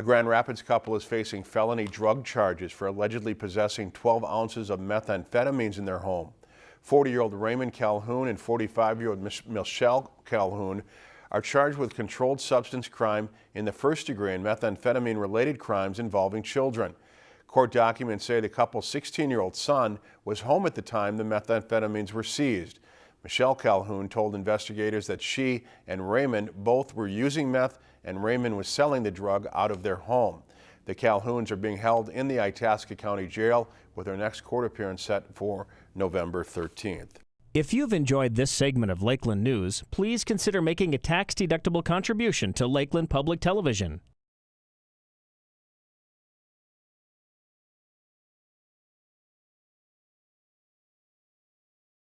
A Grand Rapids couple is facing felony drug charges for allegedly possessing 12 ounces of methamphetamines in their home. 40-year-old Raymond Calhoun and 45-year-old Michelle Calhoun are charged with controlled substance crime in the first degree and methamphetamine-related crimes involving children. Court documents say the couple's 16-year-old son was home at the time the methamphetamines were seized. Michelle Calhoun told investigators that she and Raymond both were using meth and Raymond was selling the drug out of their home. The Calhouns are being held in the Itasca County Jail with their next court appearance set for November 13th. If you've enjoyed this segment of Lakeland News, please consider making a tax-deductible contribution to Lakeland Public Television.